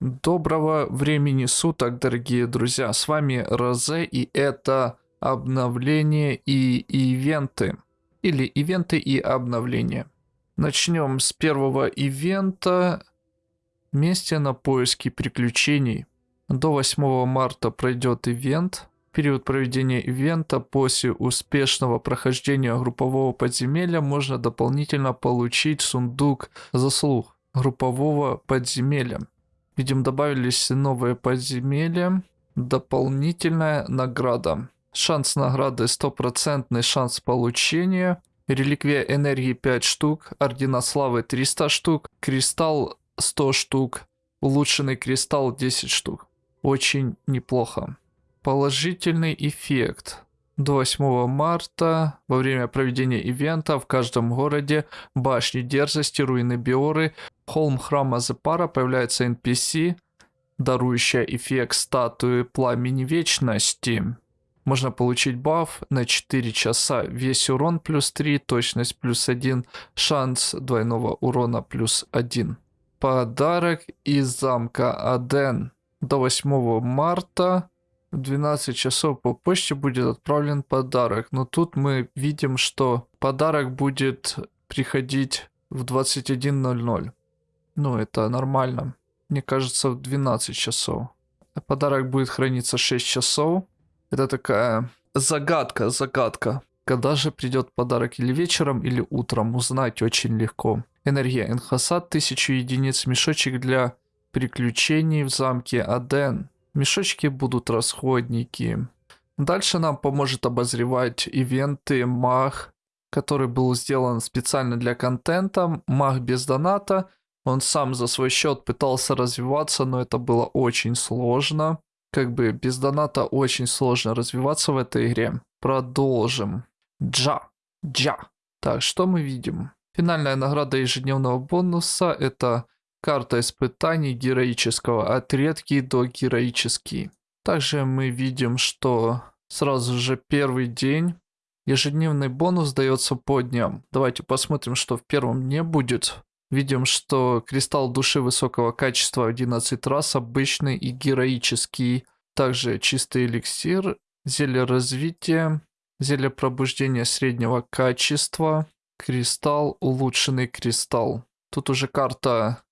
Доброго времени суток, дорогие друзья. С вами Розе, и это обновление и ивенты. Или ивенты и обновления. Начнем с первого ивента. Вместе на поиски приключений. До 8 марта пройдет ивент. Период проведения ивента после успешного прохождения группового подземелья можно дополнительно получить сундук заслуг группового подземелья. Видим, добавились новые подземелья. Дополнительная награда. Шанс награды стопроцентный шанс получения. Реликвия энергии 5 штук. Ордена славы 300 штук. Кристалл 100 штук. Улучшенный кристалл 10 штук. Очень неплохо. Положительный эффект. До 8 марта во время проведения ивента в каждом городе башни дерзости, руины Биоры, холм храма Зепара появляется NPC, дарующая эффект статуи пламени вечности. Можно получить баф на 4 часа, весь урон плюс 3, точность плюс 1, шанс двойного урона плюс 1. Подарок из замка Аден. До 8 марта в 12 часов по почте будет отправлен подарок. Но тут мы видим, что подарок будет приходить в 21.00. Ну, это нормально. Мне кажется, в 12 часов. Подарок будет храниться 6 часов. Это такая загадка, загадка. Когда же придет подарок или вечером, или утром, узнать очень легко. Энергия Энхасад, 1000 единиц, мешочек для приключений в замке Аден. Мешочки будут расходники. Дальше нам поможет обозревать ивенты маг, который был сделан специально для контента. Маг без доната. Он сам за свой счет пытался развиваться, но это было очень сложно. Как бы без доната очень сложно развиваться в этой игре. Продолжим. Джа. Джа. Так, что мы видим? Финальная награда ежедневного бонуса это Карта испытаний героического от редкий до героический. Также мы видим, что сразу же первый день ежедневный бонус дается по дням. Давайте посмотрим, что в первом дне будет. Видим, что кристалл души высокого качества 11 раз, обычный и героический. Также чистый эликсир, зелье развития, зелье пробуждения среднего качества, кристалл, улучшенный кристалл. Тут уже карта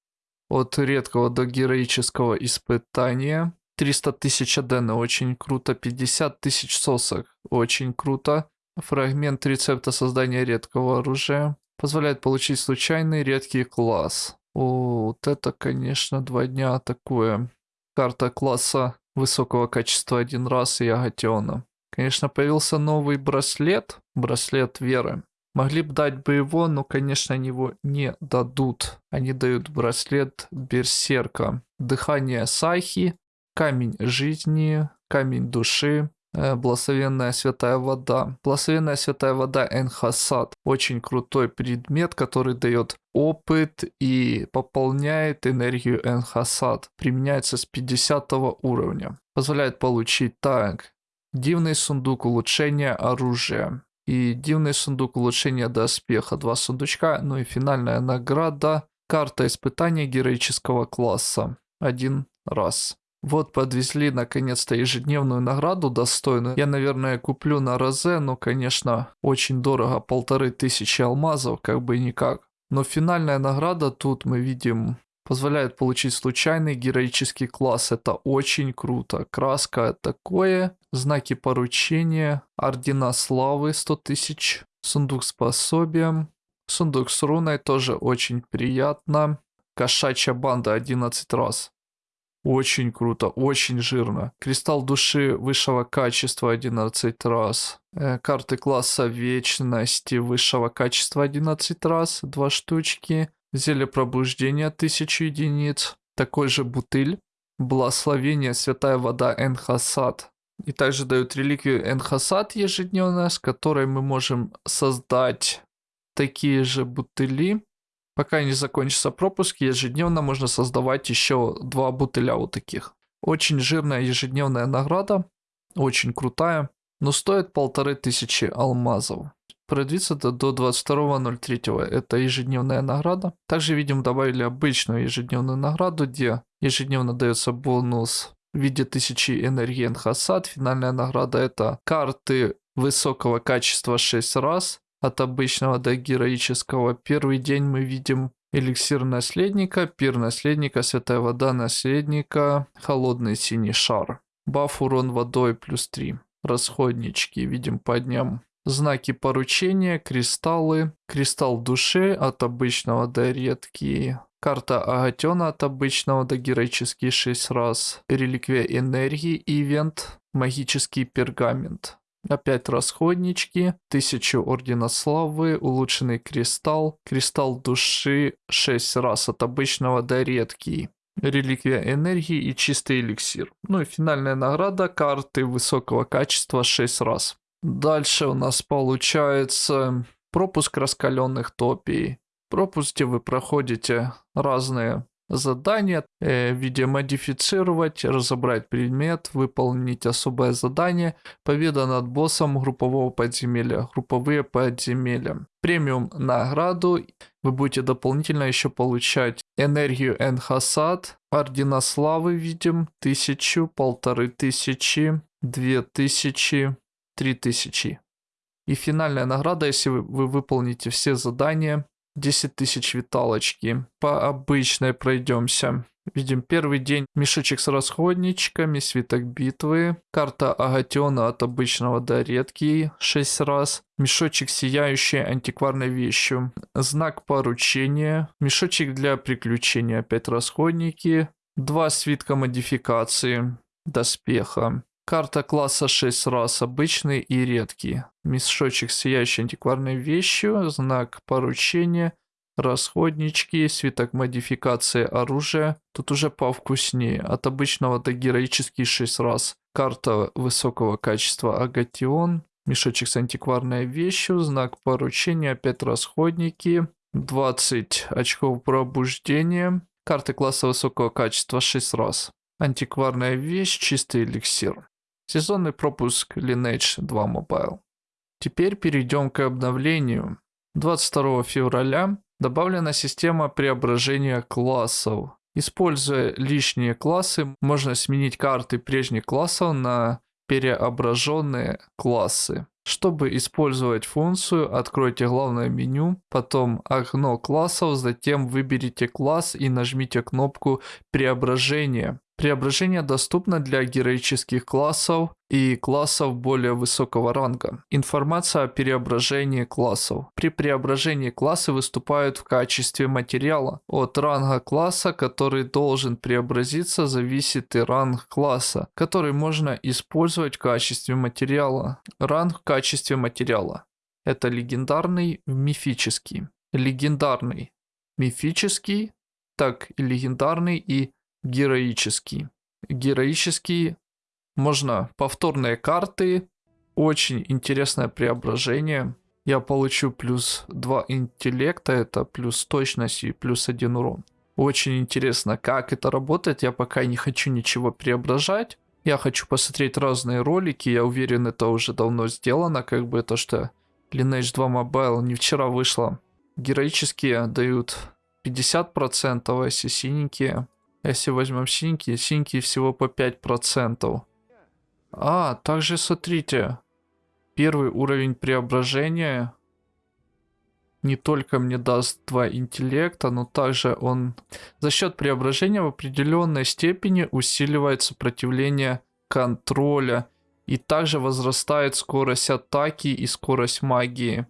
от редкого до героического испытания. 300 тысяч адена, очень круто. 50 тысяч сосок, очень круто. Фрагмент рецепта создания редкого оружия. Позволяет получить случайный редкий класс. О, вот это, конечно, два дня такое. Карта класса высокого качества один раз и Агатиона. Конечно, появился новый браслет. Браслет веры. Могли бы дать бы его, но, конечно, они его не дадут. Они дают браслет Берсерка. Дыхание Сахи, камень жизни, камень души, благословенная святая вода. Благословенная святая вода Энхасад. Очень крутой предмет, который дает опыт и пополняет энергию Энхасад. Применяется с 50 уровня. Позволяет получить так. Дивный сундук улучшения оружия и дивный сундук улучшения доспеха. Два сундучка, ну и финальная награда. Карта испытания героического класса. Один раз. Вот подвезли наконец-то ежедневную награду достойную. Я, наверное, куплю на Розе, но, конечно, очень дорого. Полторы тысячи алмазов, как бы никак. Но финальная награда тут мы видим позволяет получить случайный героический класс. Это очень круто. Краска такое, знаки поручения, ордена славы 100 тысяч, сундук с пособием, сундук с руной тоже очень приятно. Кошачья банда 11 раз. Очень круто, очень жирно. Кристалл души высшего качества 11 раз. Э, карты класса вечности высшего качества 11 раз, два штучки. Зелье пробуждения 1000 единиц. Такой же бутыль. Благословение святая вода Энхасад. И также дают реликвию Энхасад ежедневно, с которой мы можем создать такие же бутыли. Пока не закончится пропуск, ежедневно можно создавать еще два бутыля вот таких. Очень жирная ежедневная награда, очень крутая, но стоит полторы тысячи алмазов. продлится до, до 22.03. Это ежедневная награда. Также видим добавили обычную ежедневную награду, где ежедневно дается бонус в виде 1000 энергии Энхасад. Финальная награда это карты высокого качества 6 раз от обычного до героического. Первый день мы видим эликсир наследника, пир наследника, святая вода наследника, холодный синий шар. Баф урон водой плюс 3. Расходнички видим по дням. Знаки поручения, кристаллы, кристалл души от обычного до редкий, карта Агатена от обычного до героический 6 раз, реликвия энергии, ивент, магический пергамент. Опять расходнички, 1000 Ордена Славы, улучшенный кристалл, кристалл души 6 раз от обычного до редкий. Реликвия энергии и чистый эликсир. Ну и финальная награда карты высокого качества 6 раз. Дальше у нас получается пропуск раскаленных топий. Пропуск, где вы проходите разные задания э, в виде модифицировать, разобрать предмет, выполнить особое задание, победа над боссом группового подземелья, групповые подземелья. Премиум награду вы будете дополнительно еще получать энергию Энхасад, ордена славы видим, тысячу, полторы тысячи, две тысячи, три тысячи. И финальная награда, если вы, вы выполните все задания, 10 тысяч виталочки. По обычной пройдемся. Видим первый день мешочек с расходничками, свиток битвы, карта Агатиона от обычного до редкий 6 раз, мешочек сияющий антикварной вещью, знак поручения, мешочек для приключений, опять расходники, два свитка модификации, доспеха, Карта класса 6 раз, обычный и редкий. Мешочек сияющей антикварной вещью, знак поручения, расходнички, свиток модификации оружия. Тут уже повкуснее. От обычного до героический 6 раз. Карта высокого качества Агатион, мешочек с антикварной вещью, знак поручения, опять расходники, 20 очков пробуждения. Карты класса высокого качества 6 раз. Антикварная вещь, чистый эликсир. Сезонный пропуск Lineage 2 Mobile. Теперь перейдем к обновлению. 22 февраля добавлена система преображения классов. Используя лишние классы, можно сменить карты прежних классов на переображенные классы. Чтобы использовать функцию, откройте главное меню, потом окно классов, затем выберите класс и нажмите кнопку преображения. Преображение доступно для героических классов и классов более высокого ранга. Информация о преображении классов. При преображении классы выступают в качестве материала. От ранга класса, который должен преобразиться, зависит и ранг класса, который можно использовать в качестве материала. Ранг в качестве материала. Это легендарный, мифический. Легендарный, мифический, так и легендарный и героический. Героический можно повторные карты, очень интересное преображение. Я получу плюс 2 интеллекта, это плюс точность и плюс 1 урон. Очень интересно, как это работает. Я пока не хочу ничего преображать. Я хочу посмотреть разные ролики. Я уверен, это уже давно сделано. Как бы то, что Lineage 2 Mobile не вчера вышло. Героические дают 50%, а если синенькие если возьмем синьки, синьки всего по 5%. А, также смотрите. Первый уровень преображения не только мне даст 2 интеллекта, но также он за счет преображения в определенной степени усиливает сопротивление контроля и также возрастает скорость атаки и скорость магии.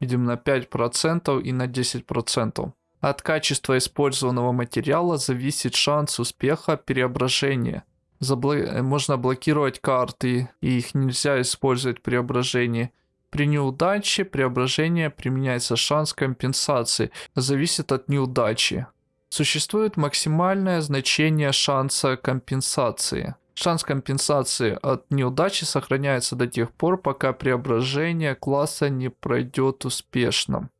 Видим на 5% и на 10%. От качества использованного материала зависит шанс успеха преображения. Забло... Можно блокировать карты, и их нельзя использовать при преображении. При неудаче преображения применяется шанс компенсации, зависит от неудачи. Существует максимальное значение шанса компенсации. Шанс компенсации от неудачи сохраняется до тех пор, пока преображение класса не пройдет успешно.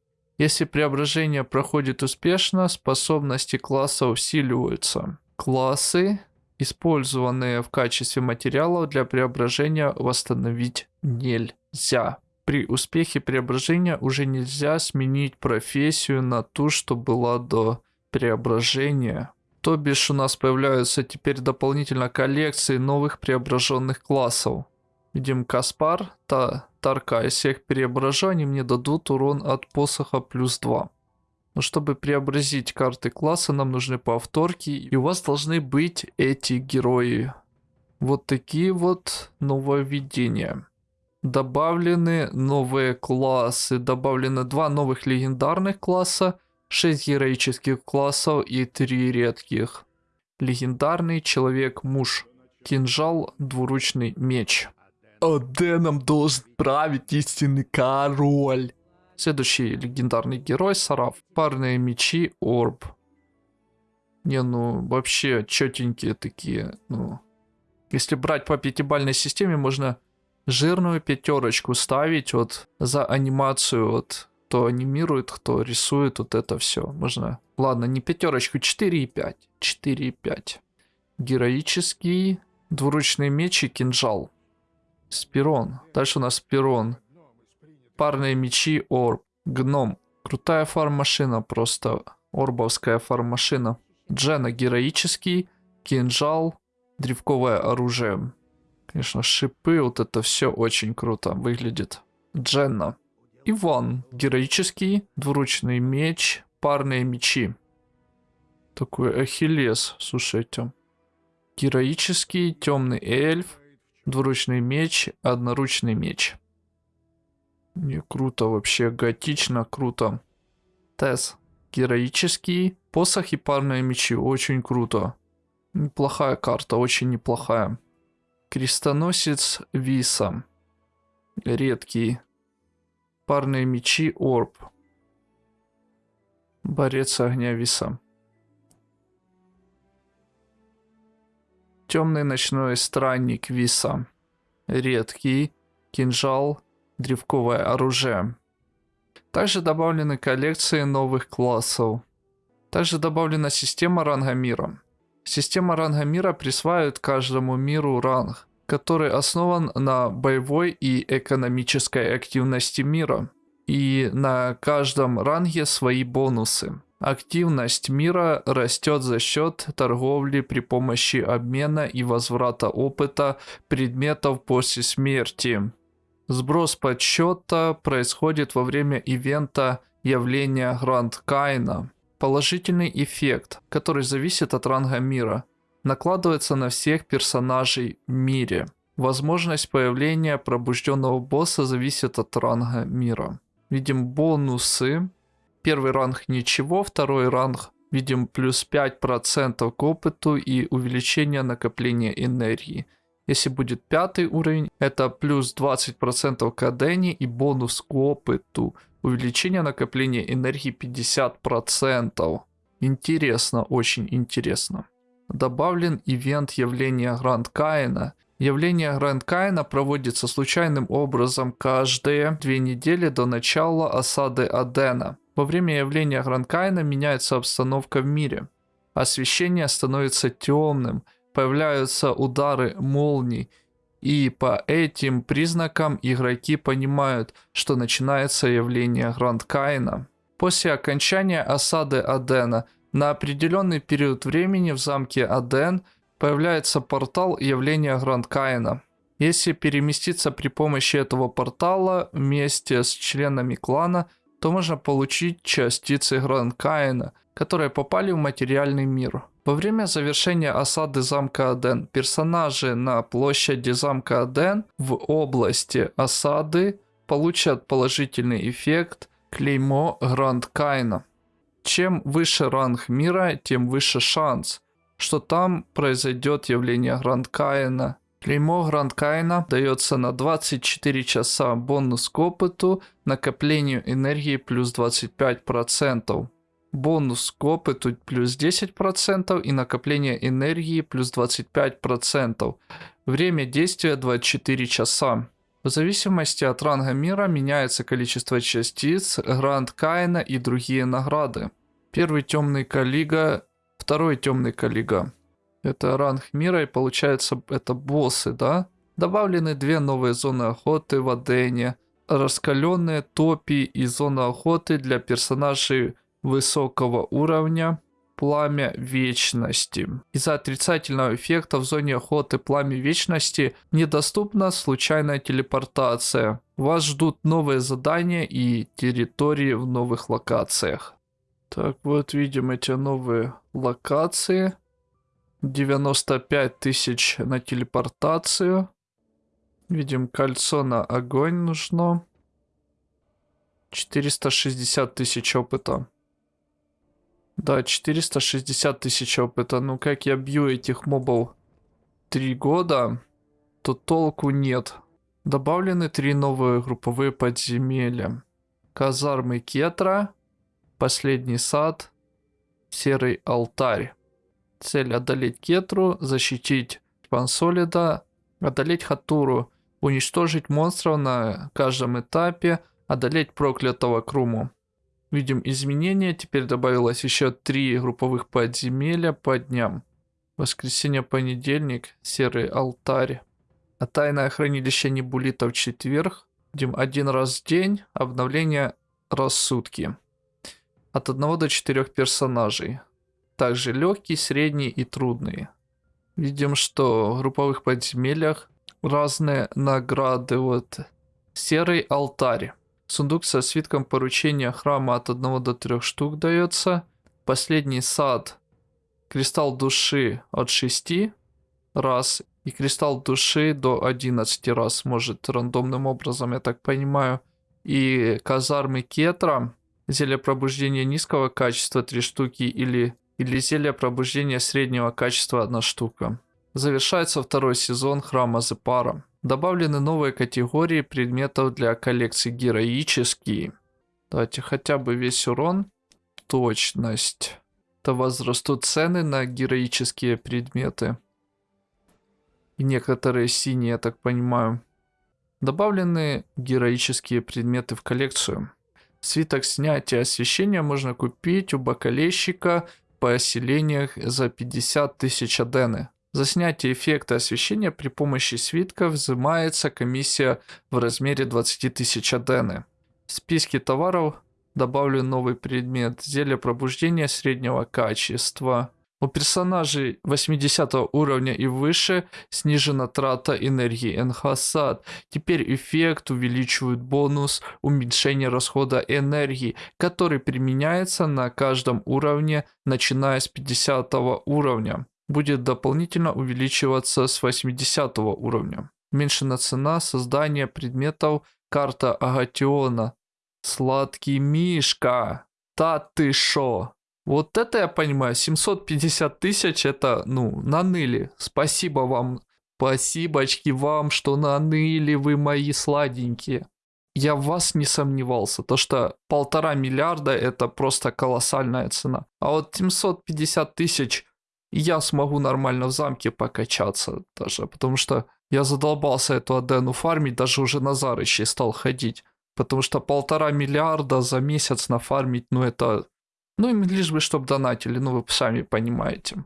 Если преображение проходит успешно, способности класса усиливаются. Классы, использованные в качестве материалов для преображения, восстановить нельзя. При успехе преображения уже нельзя сменить профессию на ту, что была до преображения. То бишь у нас появляются теперь дополнительно коллекции новых преображенных классов. Видим Каспар, та, Тарка из всех преображений мне дадут урон от посоха плюс 2. Но чтобы преобразить карты класса, нам нужны повторки, и у вас должны быть эти герои. Вот такие вот нововведения. Добавлены новые классы, добавлены два новых легендарных класса, 6 героических классов и 3 редких. Легендарный человек-муж. Кинжал, двуручный меч. Оденом должен править истинный король. Следующий легендарный герой Сараф. Парные мечи Орб. Не, ну вообще четенькие такие. Ну, если брать по пятибальной системе, можно жирную пятерочку ставить вот за анимацию, вот кто анимирует, кто рисует, вот это все. Можно, ладно, не пятерочку, 4,5. 4,5. Героический, двуручный меч и кинжал. Спирон. Дальше у нас Спирон. Парные мечи Орб. Гном. Крутая фарм-машина просто. Орбовская фарм-машина. Джена героический. Кинжал. Древковое оружие. Конечно, шипы, вот это все очень круто выглядит. Дженна. Иван. Героический. Двуручный меч. Парные мечи. Такой ахиллес, слушайте. Героический темный эльф. Двуручный меч, одноручный меч. Не круто вообще, готично круто. Тес. Героический. Посох и парные мечи. Очень круто. Неплохая карта, очень неплохая. Крестоносец Виса. Редкий. Парные мечи Орб. Борец огня Виса. Темный ночной странник Виса. Редкий. Кинжал. Древковое оружие. Также добавлены коллекции новых классов. Также добавлена система ранга мира. Система ранга мира присваивает каждому миру ранг, который основан на боевой и экономической активности мира. И на каждом ранге свои бонусы. Активность мира растет за счет торговли при помощи обмена и возврата опыта предметов после смерти. Сброс подсчета происходит во время ивента явления Гранд Кайна. Положительный эффект, который зависит от ранга мира, накладывается на всех персонажей в мире. Возможность появления пробужденного босса зависит от ранга мира. Видим бонусы Первый ранг ничего, второй ранг видим плюс 5% к опыту и увеличение накопления энергии. Если будет пятый уровень, это плюс 20% к адене и бонус к опыту. Увеличение накопления энергии 50%. Интересно, очень интересно. Добавлен ивент явления Гранд Каина. Явление Гранд Каина проводится случайным образом каждые две недели до начала осады Адена. Во время явления Гранкайна меняется обстановка в мире. Освещение становится темным, появляются удары молний, и по этим признакам игроки понимают, что начинается явление Гранд После окончания осады Адена на определенный период времени в замке Аден появляется портал явления Гранд Если переместиться при помощи этого портала вместе с членами клана – то можно получить частицы Гранкаина, которые попали в материальный мир. Во время завершения осады замка Аден персонажи на площади замка Аден в области осады получат положительный эффект клеймо Гранд Кайна. Чем выше ранг мира, тем выше шанс, что там произойдет явление Гранд Каина Клеймо Грандкайна дается на 24 часа бонус к опыту, накоплению энергии плюс 25%. Бонус к опыту плюс 10% и накопление энергии плюс 25%. Время действия 24 часа. В зависимости от ранга мира меняется количество частиц, Гранд Каина и другие награды. Первый темный калига, второй темный калига. Это ранг мира и получается это боссы, да? Добавлены две новые зоны охоты в Адене. раскаленные топи и зона охоты для персонажей высокого уровня пламя вечности. Из-за отрицательного эффекта в зоне охоты пламя вечности недоступна случайная телепортация. Вас ждут новые задания и территории в новых локациях. Так, вот видим эти новые локации. 95 тысяч на телепортацию. Видим, кольцо на огонь нужно. 460 тысяч опыта. Да, 460 тысяч опыта. Ну как я бью этих мобов три года, то толку нет. Добавлены три новые групповые подземелья. Казармы Кетра, Последний сад, Серый алтарь. Цель одолеть Кетру, защитить Пансолида, одолеть Хатуру, уничтожить монстров на каждом этапе, одолеть проклятого Круму. Видим изменения, теперь добавилось еще три групповых подземелья по дням. Воскресенье, понедельник, серый алтарь. А тайное хранилище Небулита в четверг. Видим один раз в день, обновление рассудки. От одного до четырех персонажей. Также легкий, средний и трудный. Видим, что в групповых подземельях разные награды. Вот серый алтарь. Сундук со свитком поручения храма от 1 до 3 штук дается. Последний сад. Кристалл души от 6 раз. И кристалл души до 11 раз. Может рандомным образом, я так понимаю. И казармы кетра. Зелье пробуждения низкого качества 3 штуки или, или зелье пробуждения среднего качества 1 штука. Завершается второй сезон храма Зепара. Добавлены новые категории предметов для коллекции героические. Давайте хотя бы весь урон. Точность. То возрастут цены на героические предметы. И некоторые синие, я так понимаю. Добавлены героические предметы в коллекцию. Свиток снятия освещения можно купить у бакалейщика в поселениях за 50 тысяч адены. За снятие эффекта освещения при помощи свитка взимается комиссия в размере 20 тысяч адены. В списке товаров добавлю новый предмет зелье пробуждения среднего качества. У персонажей 80 уровня и выше снижена трата энергии Энхасад. Теперь эффект увеличивает бонус уменьшения расхода энергии, который применяется на каждом уровне, начиная с 50 уровня будет дополнительно увеличиваться с 80 уровня. Уменьшена цена создания предметов карта Агатиона. Сладкий Мишка. Та ты шо? Вот это я понимаю, 750 тысяч это, ну, наныли. Спасибо вам, спасибочки вам, что наныли вы мои сладенькие. Я в вас не сомневался, то что полтора миллиарда это просто колоссальная цена. А вот 750 тысяч я смогу нормально в замке покачаться даже, потому что я задолбался эту Адену фармить, даже уже на Зарыще стал ходить. Потому что полтора миллиарда за месяц нафармить, ну это... Ну им лишь бы, чтобы донатили, ну вы сами понимаете.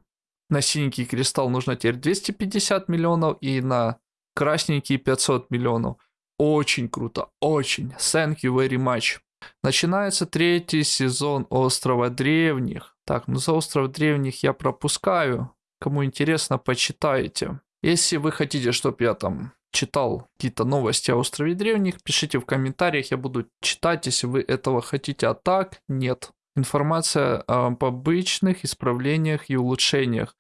На синенький кристалл нужно теперь 250 миллионов и на красненький 500 миллионов. Очень круто, очень. Thank you very much. Начинается третий сезон Острова Древних. Так, ну за остров древних я пропускаю. Кому интересно, почитайте. Если вы хотите, чтобы я там читал какие-то новости о острове древних, пишите в комментариях, я буду читать, если вы этого хотите, а так нет. Информация об обычных исправлениях и улучшениях.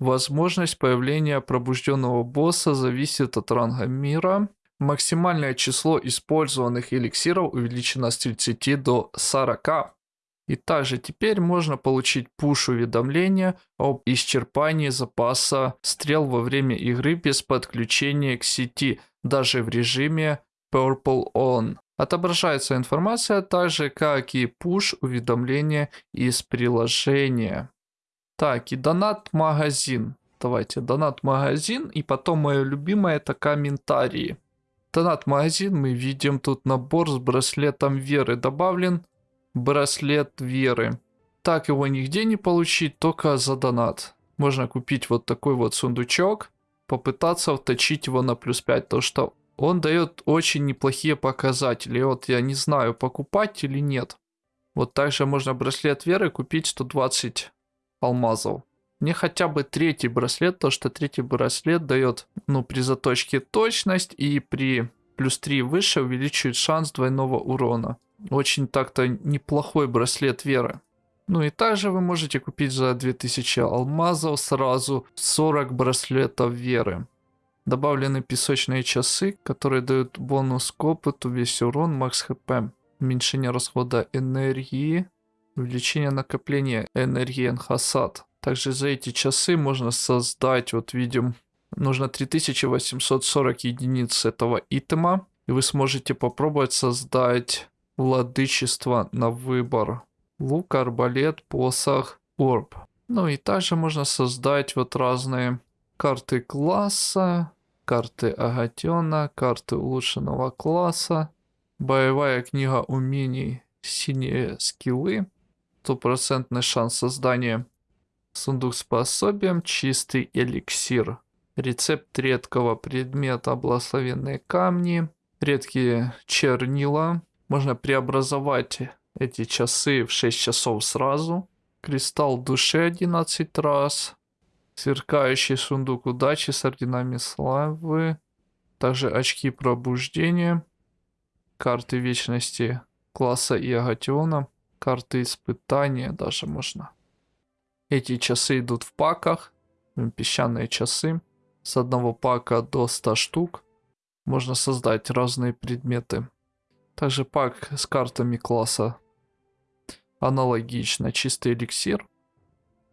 Возможность появления пробужденного босса зависит от ранга мира. Максимальное число использованных эликсиров увеличено с 30 до 40. И также теперь можно получить пуш-уведомления об исчерпании запаса стрел во время игры без подключения к сети, даже в режиме Purple On. Отображается информация так же, как и пуш-уведомления из приложения. Так, и донат-магазин. Давайте, донат-магазин, и потом мое любимое это комментарии. Донат-магазин, мы видим тут набор с браслетом веры добавлен браслет веры. Так его нигде не получить, только за донат. Можно купить вот такой вот сундучок, попытаться вточить его на плюс 5, то что он дает очень неплохие показатели. Вот я не знаю, покупать или нет. Вот также можно браслет веры купить 120 алмазов. Мне хотя бы третий браслет, то что третий браслет дает, ну, при заточке точность и при плюс 3 выше увеличивает шанс двойного урона. Очень так-то неплохой браслет веры. Ну и также вы можете купить за 2000 алмазов сразу 40 браслетов веры. Добавлены песочные часы, которые дают бонус к опыту, весь урон, макс хп. Уменьшение расхода энергии, увеличение накопления энергии Энхасад. Также за эти часы можно создать, вот видим, нужно 3840 единиц этого итема. И вы сможете попробовать создать владычество на выбор. Лук, арбалет, посох, орб. Ну и также можно создать вот разные карты класса, карты Агатиона, карты улучшенного класса, боевая книга умений, синие скиллы, стопроцентный шанс создания, сундук с пособием, чистый эликсир, рецепт редкого предмета, благословенные камни, редкие чернила, можно преобразовать эти часы в 6 часов сразу, кристалл души 11 раз, Сверкающий сундук удачи с орденами славы. Также очки пробуждения. Карты вечности класса и агатиона. Карты испытания даже можно. Эти часы идут в паках. Песчаные часы. С одного пака до 100 штук. Можно создать разные предметы. Также пак с картами класса аналогично. Чистый эликсир.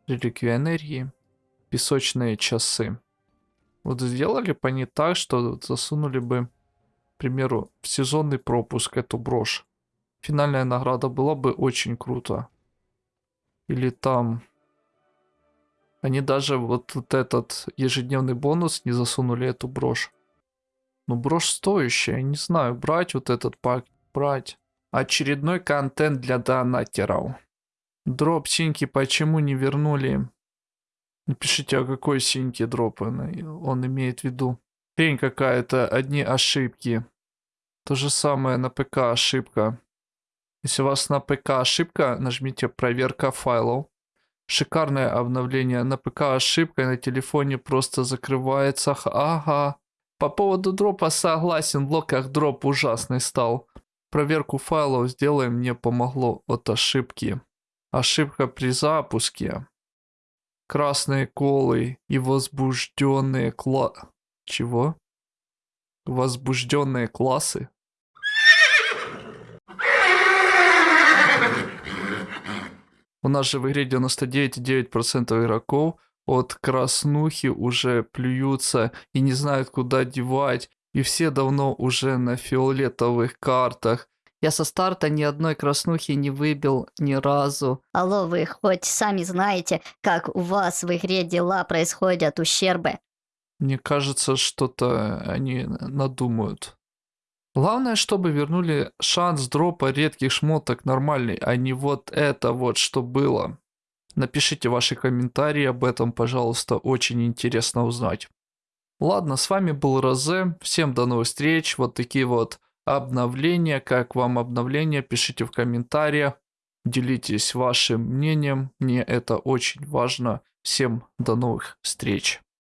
Реликвия энергии песочные часы. Вот сделали бы они так, что засунули бы, к примеру, в сезонный пропуск эту брошь. Финальная награда была бы очень круто. Или там... Они даже вот, вот этот ежедневный бонус не засунули эту брошь. Ну, брошь стоящая, не знаю, брать вот этот пак, брать. Очередной контент для донатеров. Дроп синьки почему не вернули Напишите, а какой синьки дроп он имеет в виду. Хрень какая-то, одни ошибки. То же самое на ПК ошибка. Если у вас на ПК ошибка, нажмите проверка файлов. Шикарное обновление. На ПК ошибка, на телефоне просто закрывается. Ага. По поводу дропа согласен, в блоках дроп ужасный стал. Проверку файлов сделаем, мне помогло от ошибки. Ошибка при запуске красные колы и возбужденные кла... Чего? Возбужденные классы? У нас же в игре 99,9% игроков от краснухи уже плюются и не знают куда девать. И все давно уже на фиолетовых картах. Я со старта ни одной краснухи не выбил ни разу. Алло, вы хоть сами знаете, как у вас в игре дела происходят, ущербы? Мне кажется, что-то они надумают. Главное, чтобы вернули шанс дропа редких шмоток нормальный, а не вот это вот, что было. Напишите ваши комментарии об этом, пожалуйста, очень интересно узнать. Ладно, с вами был Розе, всем до новых встреч, вот такие вот обновления. Как вам обновление? Пишите в комментариях. Делитесь вашим мнением. Мне это очень важно. Всем до новых встреч.